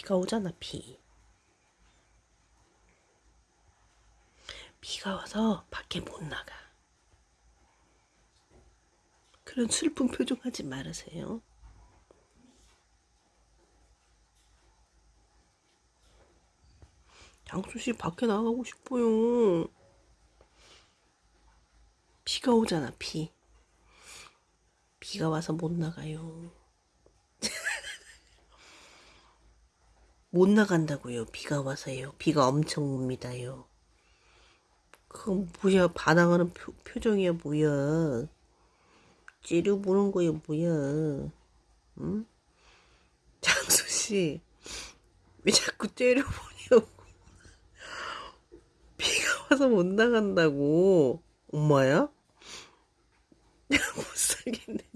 비가 오잖아, 비. 비가 와서 밖에 못 나가. 그런 슬픈 표정 하지 말으세요. 장수 씨 밖에 나가고 싶어요. 비가 오잖아, 비. 비가 와서 못 나가요. 못 나간다고요. 비가 와서요. 비가 엄청 옵니다요. 그건 뭐야? 반항하는 표, 표정이야, 뭐야? 찌르 보는 거야, 뭐야? 응? 장수 씨, 왜 자꾸 째려보냐고. 비가 와서 못 나간다고. 엄마야? 못 살겠네.